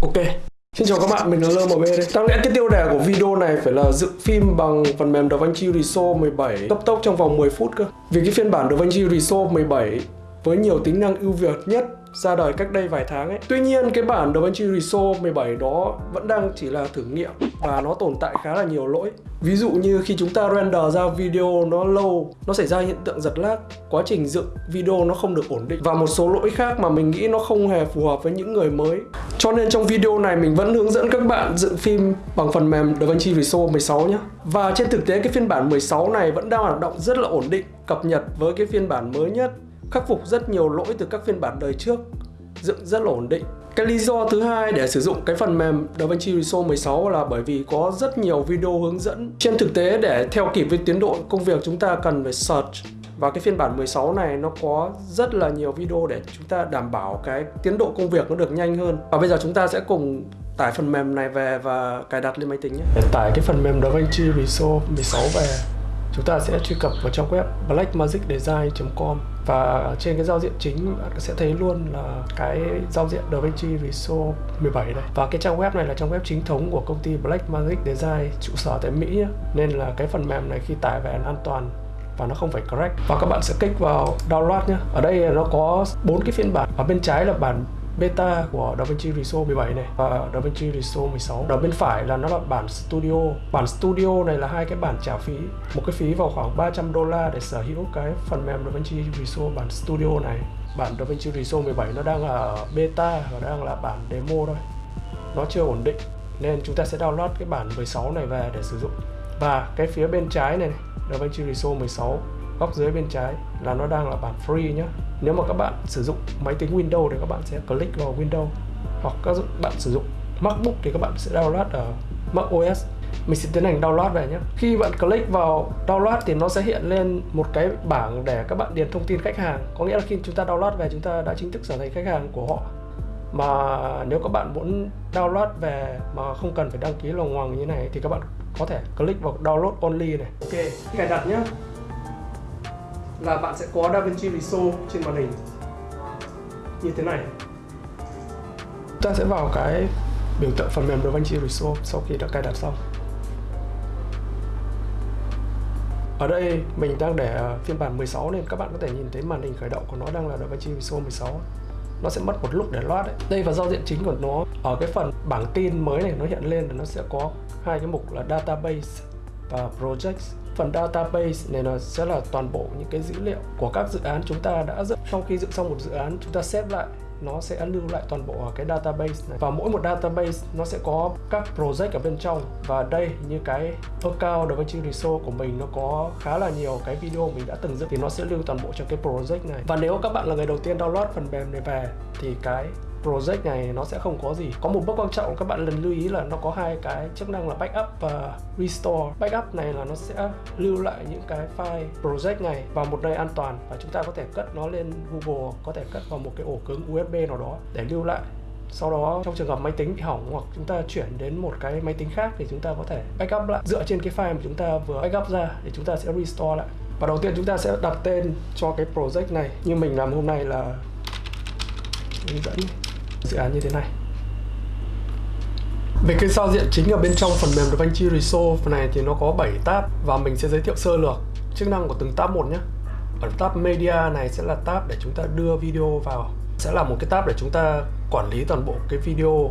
Ok. Xin chào các bạn, mình là LMB đây. Đáng lẽ cái tiêu đề của video này phải là dựng phim bằng phần mềm DaVinci Resolve 17 cấp tốc trong vòng 10 phút cơ. Vì cái phiên bản DaVinci Resolve 17 với nhiều tính năng ưu việt nhất ra đời cách đây vài tháng ấy. Tuy nhiên cái bản DaVinci Resolve 17 đó vẫn đang chỉ là thử nghiệm và nó tồn tại khá là nhiều lỗi. Ví dụ như khi chúng ta render ra video nó lâu, nó xảy ra hiện tượng giật lag, quá trình dựng video nó không được ổn định và một số lỗi khác mà mình nghĩ nó không hề phù hợp với những người mới. Cho nên trong video này mình vẫn hướng dẫn các bạn dựng phim bằng phần mềm DaVinci Resolve 16 nhé. Và trên thực tế cái phiên bản 16 này vẫn đang hoạt động rất là ổn định, cập nhật với cái phiên bản mới nhất khắc phục rất nhiều lỗi từ các phiên bản đời trước, dựng rất là ổn định. Cái lý do thứ hai để sử dụng cái phần mềm DaVinci Resolve 16 là bởi vì có rất nhiều video hướng dẫn. Trên thực tế, để theo kịp với tiến độ công việc, chúng ta cần phải search. Và cái phiên bản 16 này nó có rất là nhiều video để chúng ta đảm bảo cái tiến độ công việc nó được nhanh hơn. Và bây giờ chúng ta sẽ cùng tải phần mềm này về và cài đặt lên máy tính nhé. Để tải cái phần mềm DaVinci Resolve 16 về chúng ta sẽ truy cập vào trang web blackmagicdesign.com và trên cái giao diện chính bạn sẽ thấy luôn là cái giao diện DaVinci Resolve 17 đây và cái trang web này là trang web chính thống của công ty Blackmagic Design, trụ sở tại Mỹ nhé. nên là cái phần mềm này khi tải về an toàn và nó không phải crack. Và các bạn sẽ kích vào download nhé ở đây nó có bốn cái phiên bản ở bên trái là bản beta của DaVinci Resolve 17 này và DaVinci Resolve 16 đó bên phải là nó là bản Studio. Bản Studio này là hai cái bản trả phí. Một cái phí vào khoảng 300 đô la để sở hữu cái phần mềm DaVinci Resolve bản Studio này. Bản DaVinci Resolve 17 nó đang là ở beta và đang là bản demo thôi. Nó chưa ổn định nên chúng ta sẽ download cái bản 16 này về để sử dụng. Và cái phía bên trái này, này DaVinci Resolve 16 góc dưới bên trái là nó đang là bản free nhé nếu mà các bạn sử dụng máy tính Windows thì các bạn sẽ click vào Windows hoặc các bạn sử dụng MacBook thì các bạn sẽ download ở Mac OS mình sẽ tiến hành download về nhé khi bạn click vào download thì nó sẽ hiện lên một cái bảng để các bạn điền thông tin khách hàng. Có nghĩa là khi chúng ta download về, chúng ta đã chính thức trở thành khách hàng của họ. Mà nếu các bạn muốn download về mà không cần phải đăng ký lòng hoàng như này thì các bạn có thể click vào download only này. Ok cài đặt nhé là bạn sẽ có DaVinci Resolve trên màn hình. Như thế này. Ta sẽ vào cái biểu tượng phần mềm DaVinci Resolve sau khi đã cài đặt xong. Ở đây, mình đang để ờ, phiên bản 16 nên các bạn có thể nhìn thấy màn hình khởi động của nó đang là DaVinci Resolve 16 nó sẽ mất một lúc để load đấy đây và giao diện chính của nó. Ở cái phần bảng tin mới này nó hiện lên là nó sẽ có hai cái mục là database và projects phần database này là sẽ là toàn bộ những cái dữ liệu của các dự án chúng ta đã dựng. Sau khi dựng xong một dự án, chúng ta xếp lại, nó sẽ lưu lại toàn bộ ở cái database này. Và mỗi một database, nó sẽ có các project ở bên trong. Và đây, như cái account DaVinci Resolve của mình, nó có khá là nhiều cái video mình đã từng dựng, thì nó sẽ lưu toàn bộ trong cái project này. Và nếu các bạn là người đầu tiên download phần mềm này về, thì cái project này nó sẽ không có gì. Có một bước quan trọng các bạn lần lưu ý là nó có hai cái chức năng là backup và restore. Backup này là nó sẽ lưu lại những cái file project này vào một nơi an toàn và chúng ta có thể cất nó lên Google, có thể cất vào một cái ổ cứng USB nào đó để lưu lại. Sau đó, trong trường hợp máy tính bị hỏng hoặc chúng ta chuyển đến một cái máy tính khác thì chúng ta có thể backup lại. Dựa trên cái file mà chúng ta vừa backup ra thì chúng ta sẽ restore lại. Và đầu tiên chúng ta sẽ đặt tên cho cái project này. Như mình làm hôm nay là hướng dẫn dự án như thế này về cái giao diện chính ở bên trong phần mềm DaVinci Resolve này thì nó có 7 tab và mình sẽ giới thiệu sơ lược chức năng của từng tab một nhé. Ở tab Media này sẽ là tab để chúng ta đưa video vào. Sẽ là một cái tab để chúng ta quản lý toàn bộ cái video.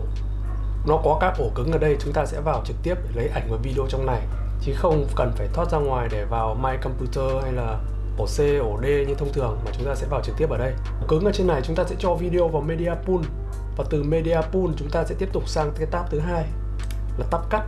Nó có các ổ cứng ở đây chúng ta sẽ vào trực tiếp để lấy ảnh và video trong này chứ không cần phải thoát ra ngoài để vào My Computer hay là ổ C, ổ D như thông thường mà chúng ta sẽ vào trực tiếp ở đây. Ổ cứng ở trên này chúng ta sẽ cho video vào Media Pool và từ Media Pool chúng ta sẽ tiếp tục sang cái tab thứ hai, là tab cắt.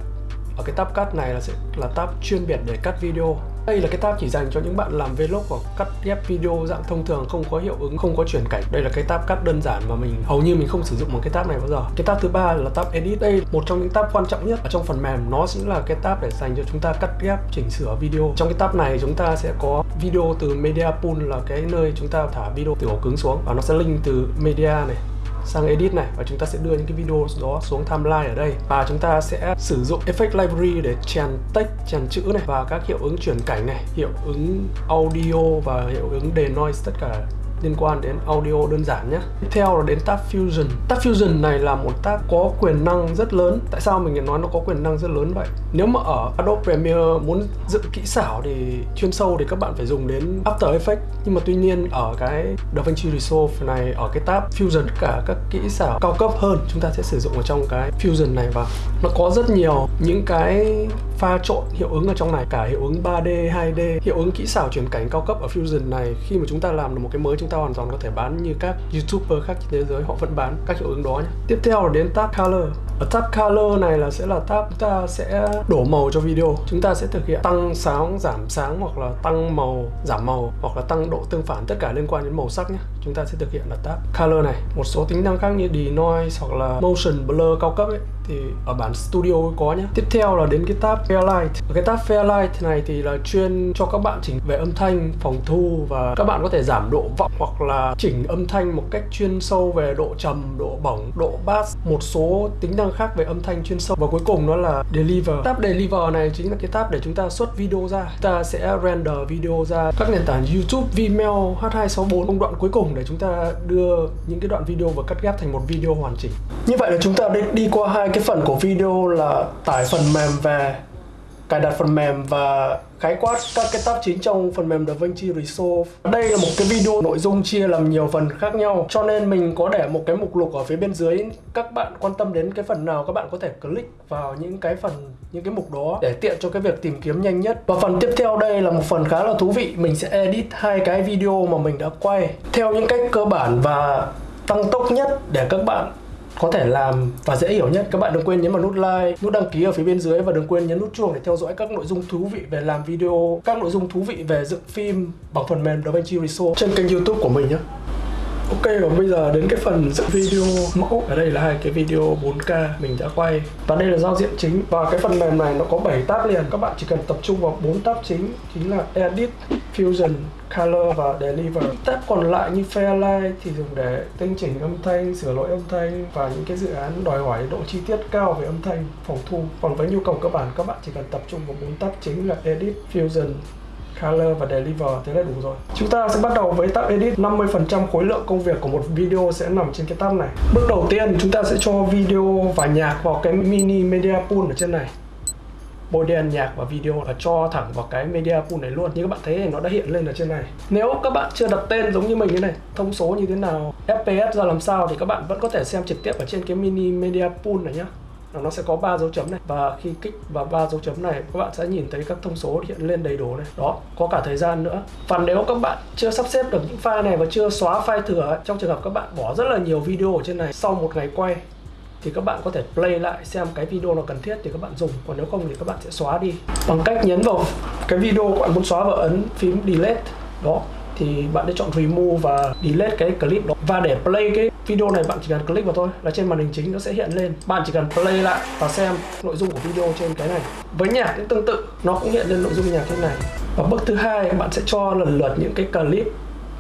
Ở cái tab cắt này là sẽ là tab chuyên biệt để cắt video. Đây là cái tab chỉ dành cho những bạn làm vlog hoặc cắt ghép video dạng thông thường, không có hiệu ứng, không có chuyển cảnh. Đây là cái tab cắt đơn giản mà mình hầu như mình không sử dụng một cái tab này bao giờ. Cái tab thứ ba là tab edit. Đây một trong những tab quan trọng nhất ở trong phần mềm. Nó chính là cái tab để dành cho chúng ta cắt ghép, chỉnh sửa video. Trong cái tab này chúng ta sẽ có video từ media pool là cái nơi chúng ta thả video từ ổ cứng xuống. Và nó sẽ link từ media này sang edit này và chúng ta sẽ đưa những cái video đó xuống timeline ở đây. Và chúng ta sẽ sử dụng effect library để chèn text, chèn chữ này và các hiệu ứng chuyển cảnh này, hiệu ứng audio và hiệu ứng denoise tất cả liên quan đến audio đơn giản nhé. Tiếp theo là đến tab Fusion. Tab Fusion này là một tab có quyền năng rất lớn. Tại sao mình nói nó có quyền năng rất lớn vậy? Nếu mà ở Adobe Premiere muốn dựng kỹ xảo thì chuyên sâu thì các bạn phải dùng đến After Effects. Nhưng mà tuy nhiên ở cái DaVinci Resolve này, ở cái tab Fusion, tất cả các kỹ xảo cao cấp hơn, chúng ta sẽ sử dụng ở trong cái Fusion này và nó có rất nhiều những cái pha trộn hiệu ứng ở trong này cả hiệu ứng 3D, 2D, hiệu ứng kỹ xảo chuyển cảnh cao cấp ở Fusion này khi mà chúng ta làm được một cái mới chúng ta hoàn toàn có thể bán như các YouTuber khác trên thế giới họ vẫn bán các hiệu ứng đó nhé. Tiếp theo là đến tab Color. Ở tab Color này là sẽ là tab chúng ta sẽ đổ màu cho video. Chúng ta sẽ thực hiện tăng sáng, giảm sáng hoặc là tăng màu, giảm màu hoặc là tăng độ tương phản tất cả liên quan đến màu sắc nhé. Chúng ta sẽ thực hiện là tab Color này. Một số tính năng khác như denoise hoặc là motion blur cao cấp ấy thì ở bản studio có nhé. Tiếp theo là đến cái tab Fairlight. Ở cái tab Fairlight này thì là chuyên cho các bạn chỉnh về âm thanh, phòng thu và các bạn có thể giảm độ vọng hoặc là chỉnh âm thanh một cách chuyên sâu về độ trầm, độ bỏng độ bass, một số tính năng khác về âm thanh chuyên sâu và cuối cùng đó là Deliver. Tab Deliver này chính là cái tab để chúng ta xuất video ra. Chúng ta sẽ render video ra các nền tảng YouTube, Vimeo, H264 công đoạn cuối cùng để chúng ta đưa những cái đoạn video và cắt ghép thành một video hoàn chỉnh. Như vậy là chúng ta đã đi qua hai cái phần của video là tải phần mềm về cài đặt phần mềm và khái quát các cái tab chính trong phần mềm DaVinci Resolve. Đây là một cái video nội dung chia làm nhiều phần khác nhau cho nên mình có để một cái mục lục ở phía bên dưới các bạn quan tâm đến cái phần nào các bạn có thể click vào những cái phần những cái mục đó để tiện cho cái việc tìm kiếm nhanh nhất. Và phần tiếp theo đây là một phần khá là thú vị, mình sẽ edit hai cái video mà mình đã quay theo những cách cơ bản và tăng tốc nhất để các bạn có thể làm và dễ hiểu nhất, các bạn đừng quên nhấn vào nút like, nút đăng ký ở phía bên dưới và đừng quên nhấn nút chuông để theo dõi các nội dung thú vị về làm video, các nội dung thú vị về dựng phim bằng phần mềm DaVinci Resolve trên kênh youtube của mình nhé. Ok và bây giờ đến cái phần dựng video mẫu. Ở đây là hai cái video 4K mình đã quay. Và đây là giao diện chính. Và cái phần mềm này nó có 7 tab liền. Các bạn chỉ cần tập trung vào 4 tab chính Chính là Edit, Fusion, Color và Deliver. Tab còn lại như Fairlight thì dùng để tinh chỉnh âm thanh, sửa lỗi âm thanh Và những cái dự án đòi hỏi độ chi tiết cao về âm thanh, phòng thu. Còn với nhu cầu cơ bản các bạn chỉ cần tập trung vào 4 tab chính là Edit, Fusion, color và deliver thế là đủ rồi. Chúng ta sẽ bắt đầu với tab edit. 50% khối lượng công việc của một video sẽ nằm trên cái tab này. Bước đầu tiên, chúng ta sẽ cho video và nhạc vào cái mini media pool ở trên này. Bôi đen nhạc và video là cho thẳng vào cái media pool này luôn. Như các bạn thấy nó đã hiện lên ở trên này. Nếu các bạn chưa đặt tên giống như mình thế này, thông số như thế nào fps ra làm sao thì các bạn vẫn có thể xem trực tiếp ở trên cái mini media pool này nhá nó sẽ có ba dấu chấm này. Và khi kích vào ba dấu chấm này, các bạn sẽ nhìn thấy các thông số hiện lên đầy đủ này. Đó, có cả thời gian nữa. Và nếu các bạn chưa sắp xếp được những file này và chưa xóa file thừa trong trường hợp các bạn bỏ rất là nhiều video ở trên này, sau một ngày quay, thì các bạn có thể play lại xem cái video nào cần thiết thì các bạn dùng. Còn nếu không thì các bạn sẽ xóa đi. Bằng cách nhấn vào cái video các bạn muốn xóa và ấn phím delete. Đó thì bạn sẽ chọn remove và delete cái clip đó. Và để play cái video này, bạn chỉ cần click vào thôi, là trên màn hình chính nó sẽ hiện lên. Bạn chỉ cần play lại và xem nội dung của video trên cái này. Với nhạc cũng tương tự, nó cũng hiện lên nội dung nhạc trên này. Và bước thứ hai, bạn sẽ cho lần lượt những cái clip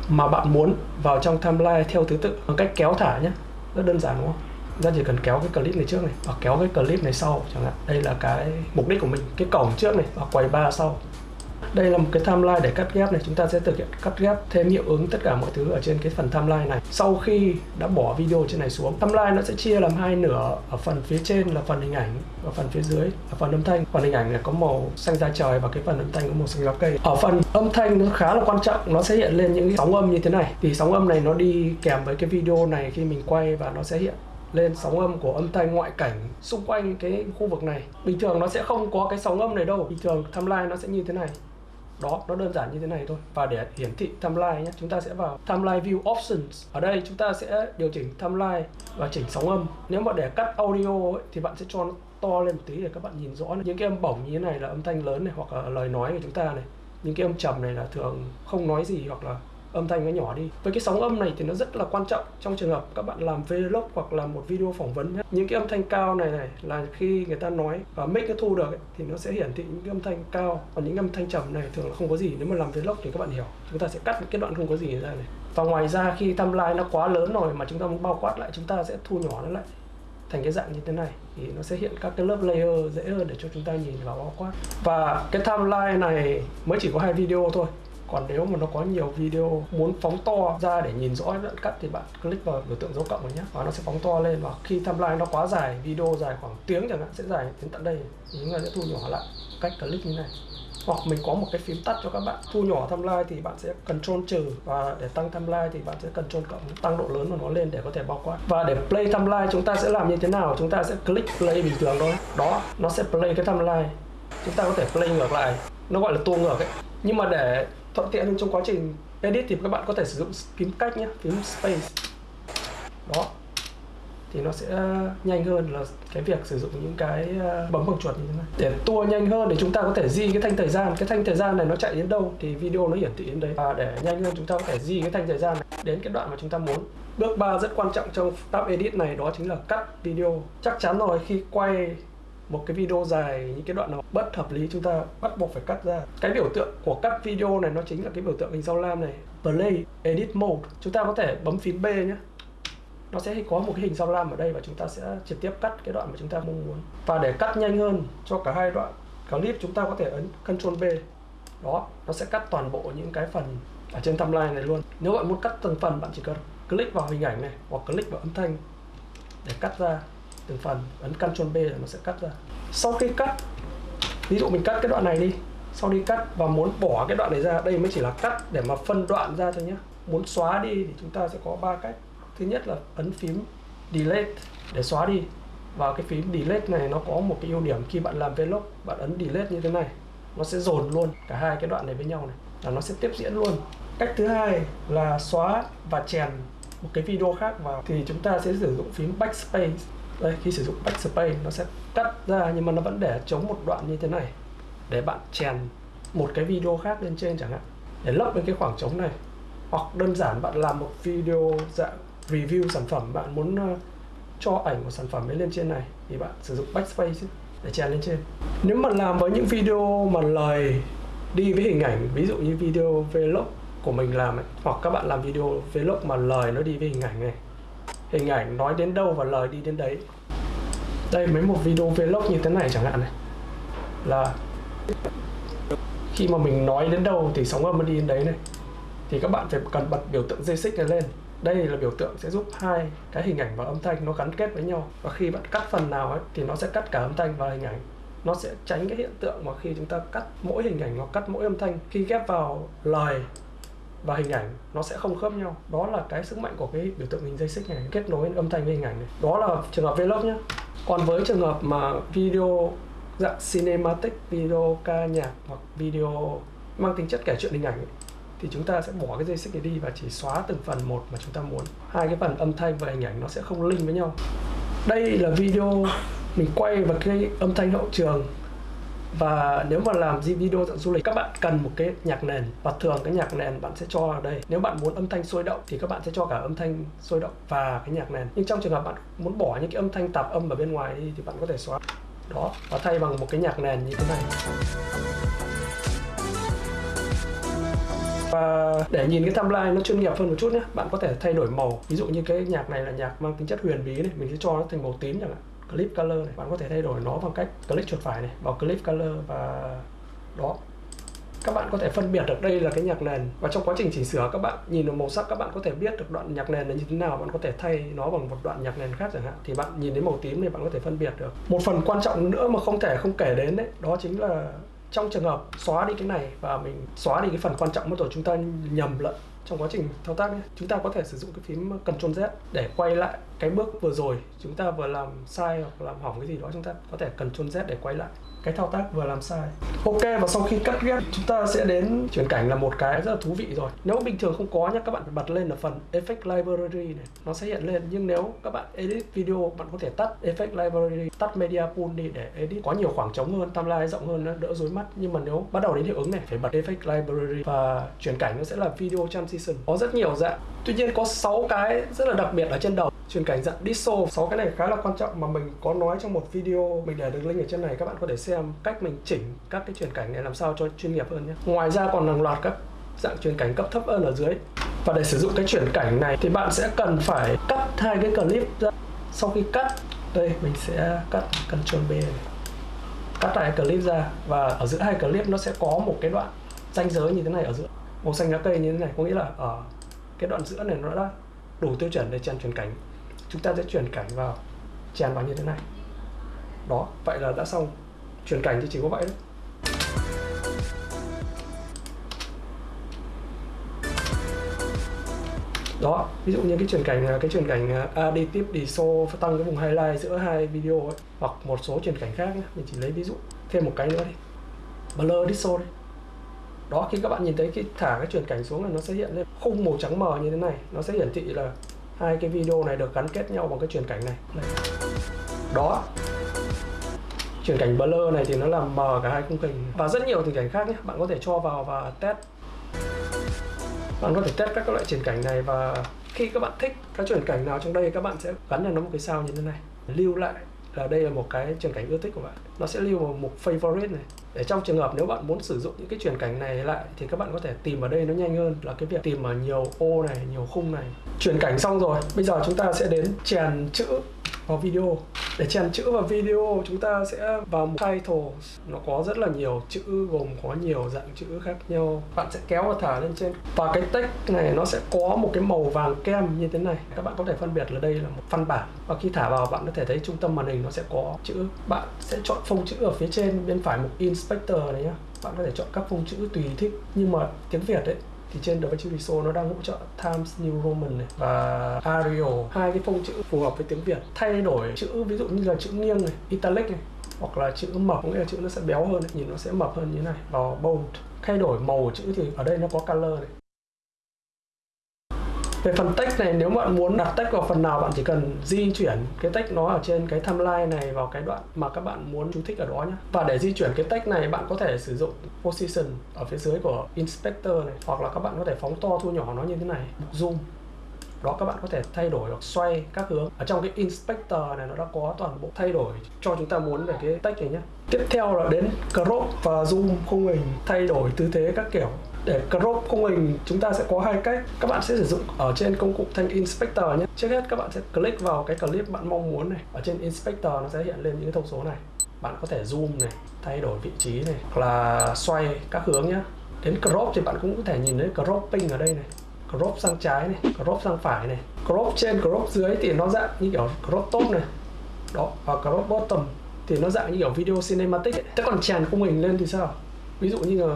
mà bạn muốn vào trong timeline theo thứ tự. Bằng cách kéo thả nhé rất đơn giản đúng không? Ra ta chỉ cần kéo cái clip này trước này và kéo cái clip này sau chẳng hạn. Đây là cái mục đích của mình, cái cổng trước này và quầy ba sau đây là một cái timeline để cắt ghép này. Chúng ta sẽ thực hiện cắt ghép thêm hiệu ứng tất cả mọi thứ ở trên cái phần timeline này. Sau khi đã bỏ video trên này xuống, timeline nó sẽ chia làm hai nửa ở phần phía trên là phần hình ảnh và phần phía dưới là phần âm thanh. Phần hình ảnh này có màu xanh da trời và cái phần âm thanh có màu xanh lá cây. Ở phần âm thanh nó khá là quan trọng, nó sẽ hiện lên những cái sóng âm như thế này. Thì sóng âm này nó đi kèm với cái video này khi mình quay và nó sẽ hiện lên sóng âm của âm thanh ngoại cảnh xung quanh cái khu vực này. Bình thường nó sẽ không có cái sóng âm này đâu. Bình thường timeline nó sẽ như thế này đó nó đơn giản như thế này thôi. Và để hiển thị timeline nhé chúng ta sẽ vào timeline view options. Ở đây chúng ta sẽ điều chỉnh timeline và chỉnh sóng âm. Nếu mà để cắt audio ấy, thì bạn sẽ cho nó to lên một tí để các bạn nhìn rõ những cái âm bổng như thế này là âm thanh lớn này hoặc là lời nói của chúng ta này. Những cái âm trầm này là thường không nói gì hoặc là âm thanh nó nhỏ đi. Với cái sóng âm này thì nó rất là quan trọng trong trường hợp các bạn làm vlog hoặc là một video phỏng vấn nhé. những cái âm thanh cao này này là khi người ta nói và mic nó thu được ấy, thì nó sẽ hiển thị những cái âm thanh cao. Còn những âm thanh trầm này thường là không có gì. Nếu mà làm vlog thì các bạn hiểu. Chúng ta sẽ cắt những cái đoạn không có gì ra này. Và ngoài ra khi timeline nó quá lớn rồi mà chúng ta muốn bao quát lại chúng ta sẽ thu nhỏ nó lại thành cái dạng như thế này. Thì nó sẽ hiện các cái lớp layer dễ hơn để cho chúng ta nhìn vào bao quát. Và cái timeline này mới chỉ có hai video thôi còn nếu mà nó có nhiều video muốn phóng to ra để nhìn rõ đoạn cắt thì bạn click vào biểu tượng dấu cộng này nhé và nó sẽ phóng to lên. Và khi timeline nó quá dài, video dài khoảng tiếng chẳng hạn, sẽ dài đến tận đây. Thì chúng ta sẽ thu nhỏ lại cách click như này. Hoặc mình có một cái phím tắt cho các bạn. Thu nhỏ timeline thì bạn sẽ control trừ. Và để tăng timeline thì bạn sẽ control cộng, tăng độ lớn của nó lên để có thể bao quát. Và để play timeline, chúng ta sẽ làm như thế nào? Chúng ta sẽ click play bình thường thôi. Đó, nó sẽ play cái timeline. Chúng ta có thể play ngược lại. Nó gọi là tua ngược ấy. Nhưng mà để thuận tiện hơn trong quá trình edit thì các bạn có thể sử dụng phím cách nhé, phím space. Đó. Thì nó sẽ ờ, nhanh hơn là cái việc sử dụng những cái ờ, bấm bằng chuột như thế này. Để tua nhanh hơn để chúng ta có thể di cái thanh thời gian. Cái thanh thời gian này nó chạy đến đâu thì video nó hiển thị đến đấy. Và để nhanh hơn chúng ta có thể di cái thanh thời gian này đến cái đoạn mà chúng ta muốn. Bước 3 rất quan trọng trong tab edit này đó chính là cắt video. Chắc chắn rồi, khi quay một cái video dài, những cái đoạn nào bất hợp lý chúng ta bắt buộc phải cắt ra. Cái biểu tượng của cắt video này nó chính là cái biểu tượng hình sao lam này. Play, edit mode. Chúng ta có thể bấm phím B nhé nó sẽ có một cái hình sao lam ở đây và chúng ta sẽ trực tiếp cắt cái đoạn mà chúng ta mong muốn. Và để cắt nhanh hơn cho cả hai đoạn clip, chúng ta có thể ấn Ctrl B đó, nó sẽ cắt toàn bộ những cái phần ở trên timeline này luôn. Nếu bạn muốn cắt từng phần, bạn chỉ cần click vào hình ảnh này hoặc click vào âm thanh để cắt ra từng phần ấn Ctrl B là nó sẽ cắt ra. Sau khi cắt, ví dụ mình cắt cái đoạn này đi, sau đi cắt và muốn bỏ cái đoạn này ra, đây mới chỉ là cắt để mà phân đoạn ra thôi nhé muốn xóa đi thì chúng ta sẽ có ba cách. Thứ nhất là ấn phím delete để xóa đi. Và cái phím delete này nó có một cái ưu điểm, khi bạn làm vlog, bạn ấn delete như thế này, nó sẽ dồn luôn cả hai cái đoạn này với nhau này, là nó sẽ tiếp diễn luôn. Cách thứ hai là xóa và chèn một cái video khác vào. Thì chúng ta sẽ sử dụng phím backspace đây khi sử dụng backspace nó sẽ cắt ra nhưng mà nó vẫn để chống một đoạn như thế này. Để bạn chèn một cái video khác lên trên chẳng hạn. Để lấp lên cái khoảng trống này. Hoặc đơn giản bạn làm một video dạng review sản phẩm bạn muốn uh, cho ảnh của sản phẩm ấy lên trên này thì bạn sử dụng backspace để chèn lên trên. Nếu mà làm với những video mà lời đi với hình ảnh ví dụ như video vlog của mình làm ấy, hoặc các bạn làm video vlog mà lời nó đi với hình ảnh này hình ảnh nói đến đâu và lời đi đến đấy. Đây, mấy một video vlog như thế này chẳng hạn này. Là khi mà mình nói đến đâu thì sóng âm nó đi đến đấy này. Thì các bạn phải cần bật biểu tượng dây xích này lên. Đây là biểu tượng sẽ giúp hai cái hình ảnh và âm thanh nó gắn kết với nhau. Và khi bạn cắt phần nào ấy, thì nó sẽ cắt cả âm thanh và hình ảnh. Nó sẽ tránh cái hiện tượng mà khi chúng ta cắt mỗi hình ảnh hoặc cắt mỗi âm thanh, khi ghép vào lời và hình ảnh nó sẽ không khớp nhau. Đó là cái sức mạnh của cái biểu tượng hình dây xích này kết nối âm thanh với hình ảnh này. Đó là trường hợp vlog nhé còn với trường hợp mà video dạng cinematic video ca nhạc hoặc video mang tính chất kể chuyện hình ảnh ấy, thì chúng ta sẽ bỏ cái dây xích này đi và chỉ xóa từng phần một mà chúng ta muốn. Hai cái phần âm thanh và hình ảnh nó sẽ không link với nhau. Đây là video mình quay vào cái âm thanh hậu trường và nếu mà làm video dạng du lịch, các bạn cần một cái nhạc nền. Và thường cái nhạc nền bạn sẽ cho ở đây. Nếu bạn muốn âm thanh sôi động thì các bạn sẽ cho cả âm thanh sôi động và cái nhạc nền. Nhưng trong trường hợp bạn muốn bỏ những cái âm thanh tạp âm ở bên ngoài đi thì bạn có thể xóa. Đó, và thay bằng một cái nhạc nền như thế này. Và để nhìn cái timeline nó chuyên nghiệp hơn một chút nhé bạn có thể thay đổi màu. Ví dụ như cái nhạc này là nhạc mang tính chất huyền bí này, mình sẽ cho nó thành màu tím chẳng hạn clip color này. Bạn có thể thay đổi nó bằng cách click chuột phải này, vào clip color và đó. Các bạn có thể phân biệt được đây là cái nhạc nền. Và trong quá trình chỉnh sửa, các bạn nhìn được màu sắc, các bạn có thể biết được đoạn nhạc nền là như thế nào. Bạn có thể thay nó bằng một đoạn nhạc nền khác chẳng hạn. Thì bạn nhìn thấy màu tím này bạn có thể phân biệt được. Một phần quan trọng nữa mà không thể không kể đến đấy đó chính là trong trường hợp xóa đi cái này và mình xóa đi cái phần quan trọng mất rồi chúng ta nhầm lẫn trong quá trình thao tác ấy, chúng ta có thể sử dụng cái phím Ctrl Z để quay lại cái bước vừa rồi. Chúng ta vừa làm sai hoặc làm hỏng cái gì đó chúng ta có thể Ctrl Z để quay lại cái thao tác vừa làm sai. Ok, và sau khi cắt ghép, chúng ta sẽ đến chuyển cảnh là một cái rất là thú vị rồi. Nếu bình thường không có nhé các bạn phải bật lên ở phần effect library này, nó sẽ hiện lên. Nhưng nếu các bạn edit video, bạn có thể tắt effect library, tắt media pool đi để edit có nhiều khoảng trống hơn, timeline rộng hơn nó đỡ rối mắt. Nhưng mà nếu bắt đầu đến hiệu ứng này, phải bật effect library và chuyển cảnh, nó sẽ là video transition có rất nhiều dạng. Tuy nhiên có 6 cái rất là đặc biệt ở trên đầu. Chuyển cảnh dạng dissolve, sáu cái này khá là quan trọng mà mình có nói trong một video mình để được link ở trên này, các bạn có thể xem xem cách mình chỉnh các cái chuyển cảnh này làm sao cho chuyên nghiệp hơn nhé. Ngoài ra còn hàng loạt các dạng chuyển cảnh cấp thấp hơn ở dưới. Và để sử dụng cái chuyển cảnh này thì bạn sẽ cần phải cắt hai cái clip ra. Sau khi cắt, đây, mình sẽ cắt Ctrl B này. cắt hai clip ra và ở giữa hai clip nó sẽ có một cái đoạn ranh giới như thế này ở giữa. Màu xanh lá cây như thế này, có nghĩa là ở cái đoạn giữa này nó đã đủ tiêu chuẩn để chèn chuyển cảnh. Chúng ta sẽ chuyển cảnh vào, chèn vào như thế này. Đó, vậy là đã xong chuyển cảnh thì chỉ có vậy thôi. Đó ví dụ như cái chuyển cảnh cái chuyển cảnh à, additive diso tăng cái vùng highlight giữa hai video ấy hoặc một số chuyển cảnh khác nhé mình chỉ lấy ví dụ thêm một cái nữa đi. Blur diso đi. Đó khi các bạn nhìn thấy cái thả cái chuyển cảnh xuống là nó sẽ hiện lên khung màu trắng mờ như thế này. Nó sẽ hiển thị là hai cái video này được gắn kết nhau bằng cái chuyển cảnh này. Đó chuyển cảnh blur này thì nó làm mờ cả hai khung cảnh và rất nhiều tình cảnh khác nhé bạn có thể cho vào và test. Bạn có thể test các loại chuyển cảnh này và khi các bạn thích các chuyển cảnh nào trong đây, các bạn sẽ gắn cho nó một cái sao như thế này. Lưu lại là đây là một cái chuyển cảnh ưa thích của bạn. Nó sẽ lưu vào mục favorite này. Để trong trường hợp nếu bạn muốn sử dụng những cái chuyển cảnh này lại thì các bạn có thể tìm ở đây nó nhanh hơn, là cái việc tìm ở nhiều ô này, nhiều khung này. Chuyển cảnh xong rồi, bây giờ chúng ta sẽ đến chèn chữ vào video. Để chèn chữ vào video, chúng ta sẽ vào một title nó có rất là nhiều chữ, gồm có nhiều dạng chữ khác nhau. Bạn sẽ kéo và thả lên trên. Và cái text này, nó sẽ có một cái màu vàng kem như thế này. Các bạn có thể phân biệt là đây là một văn bản. Và khi thả vào, bạn có thể thấy trung tâm màn hình nó sẽ có chữ. Bạn sẽ chọn phông chữ ở phía trên, bên phải mục inspector này nhá. Bạn có thể chọn các phông chữ tùy thích. Nhưng mà tiếng Việt ấy thì trên DaVinci Resolve nó đang hỗ trợ Times New Roman này và Arial. Hai cái phông chữ phù hợp với tiếng Việt. Thay đổi chữ, ví dụ như là chữ nghiêng này, italic này, hoặc là chữ mập, có nghĩa là chữ nó sẽ béo hơn nhìn nó sẽ mập hơn như này. Vào bold. Thay đổi màu chữ thì ở đây nó có color này về phần text này, nếu bạn muốn đặt text vào phần nào, bạn chỉ cần di chuyển cái text nó ở trên cái timeline này vào cái đoạn mà các bạn muốn chú thích ở đó nhé và để di chuyển cái text này, bạn có thể sử dụng position ở phía dưới của inspector này, hoặc là các bạn có thể phóng to, thu nhỏ nó như thế này. Zoom. Đó, các bạn có thể thay đổi hoặc xoay các hướng. Ở trong cái inspector này, nó đã có toàn bộ thay đổi cho chúng ta muốn về cái text này nhé tiếp theo là đến crop và zoom khung hình, thay đổi tư thế các kiểu để crop khung hình, chúng ta sẽ có hai cách. Các bạn sẽ sử dụng ở trên công cụ thanh inspector nhé. Trước hết, các bạn sẽ click vào cái clip bạn mong muốn này. Ở trên inspector nó sẽ hiện lên những cái thông số này. Bạn có thể zoom này, thay đổi vị trí này, hoặc là xoay các hướng nhé. Đến crop thì bạn cũng có thể nhìn thấy cropping ở đây này crop sang trái này crop sang phải này. Crop trên crop dưới thì nó dạng như kiểu crop top này. Đó, và crop bottom thì nó dạng như kiểu video cinematic ấy. thế còn tràn khung hình lên thì sao? Ví dụ như là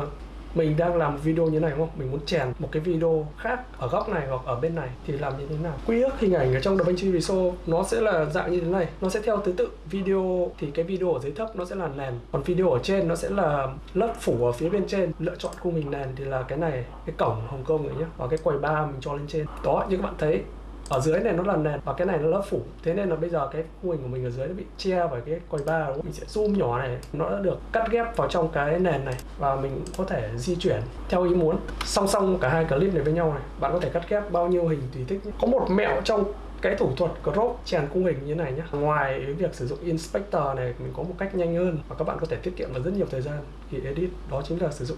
mình đang làm video như này, đúng không? Mình muốn chèn một cái video khác ở góc này hoặc ở bên này thì làm như thế nào? Quy ước hình ảnh ở trong DaVinci Resolve nó sẽ là dạng như thế này. Nó sẽ theo thứ tự. Video thì cái video ở dưới thấp nó sẽ là nền. Còn video ở trên nó sẽ là lớp phủ ở phía bên trên. Lựa chọn khung hình nền thì là cái này, cái cổng Hồng Kông này nhé và cái quầy ba mình cho lên trên. Đó, như các bạn thấy ở dưới này nó là nền và cái này nó lớp phủ. Thế nên là bây giờ cái khu hình của mình ở dưới nó bị che bởi cái quầy ba mình sẽ zoom nhỏ này, nó đã được cắt ghép vào trong cái nền này và mình có thể di chuyển theo ý muốn. Song song cả hai clip này với nhau này, bạn có thể cắt ghép bao nhiêu hình tùy thích có một mẹo trong cái thủ thuật crop chèn khung hình như này nhé ngoài việc sử dụng inspector này, mình có một cách nhanh hơn và các bạn có thể tiết kiệm được rất nhiều thời gian khi edit, đó chính là sử dụng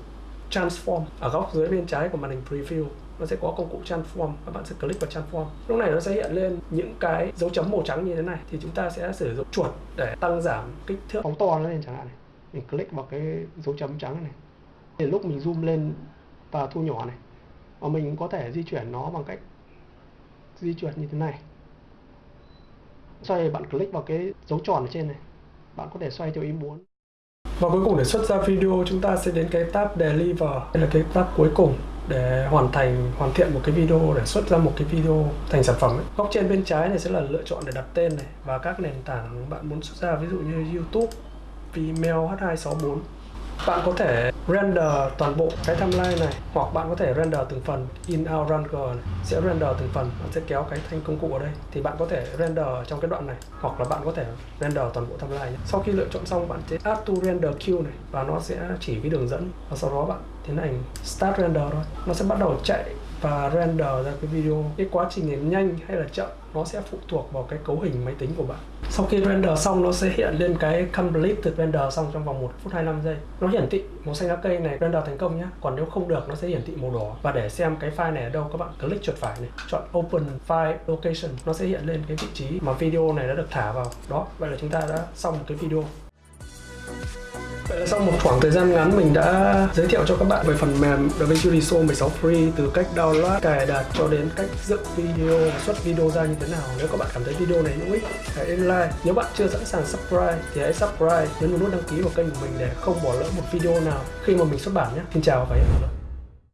transform. Ở góc dưới bên trái của màn hình preview nó sẽ có công cụ transform các bạn sẽ click vào transform lúc này nó sẽ hiện lên những cái dấu chấm màu trắng như thế này. Thì chúng ta sẽ sử dụng chuột để tăng giảm kích thước. Phóng to nó lên chẳng hạn này. Mình click vào cái dấu chấm trắng này. Thì lúc mình zoom lên và thu nhỏ này và mình có thể di chuyển nó bằng cách di chuyển như thế này. Xoay bạn click vào cái dấu tròn ở trên này. Bạn có thể xoay theo ý muốn. Và cuối cùng để xuất ra video chúng ta sẽ đến cái tab Deliver Đây là cái tab cuối cùng để hoàn thành, hoàn thiện một cái video, để xuất ra một cái video thành sản phẩm ấy. góc trên bên trái này sẽ là lựa chọn để đặt tên này và các nền tảng bạn muốn xuất ra, ví dụ như YouTube Vimeo H264 bạn có thể render toàn bộ cái timeline này, hoặc bạn có thể render từng phần in, out ranger này. Sẽ render từng phần, bạn sẽ kéo cái thanh công cụ ở đây. Thì bạn có thể render trong cái đoạn này, hoặc là bạn có thể render toàn bộ timeline sau khi lựa chọn xong, bạn sẽ add to render queue này và nó sẽ chỉ cái đường dẫn và sau đó bạn tiến hành start render thôi. Nó sẽ bắt đầu chạy và render ra cái video. Cái quá trình này nhanh hay là chậm, nó sẽ phụ thuộc vào cái cấu hình máy tính của bạn. Sau khi render xong, nó sẽ hiện lên cái completed render xong trong vòng 1 phút 25 giây. Nó hiển thị màu xanh lá cây này, render thành công nhé còn nếu không được, nó sẽ hiển thị màu đỏ. Và để xem cái file này ở đâu, các bạn click chuột phải này, chọn open file location, nó sẽ hiện lên cái vị trí mà video này đã được thả vào. Đó, vậy là chúng ta đã xong một cái video. Vậy là sau một khoảng thời gian ngắn mình đã giới thiệu cho các bạn về phần mềm DaVinci Resolve 16 Free từ cách download, cài đặt cho đến cách dựng video và xuất video ra như thế nào. Nếu các bạn cảm thấy video này hữu ích, hãy like. Nếu bạn chưa sẵn sàng subscribe thì hãy subscribe, nhấn vào nút đăng ký vào kênh của mình để không bỏ lỡ một video nào khi mà mình xuất bản nhé. Xin chào và hẹn gặp lại.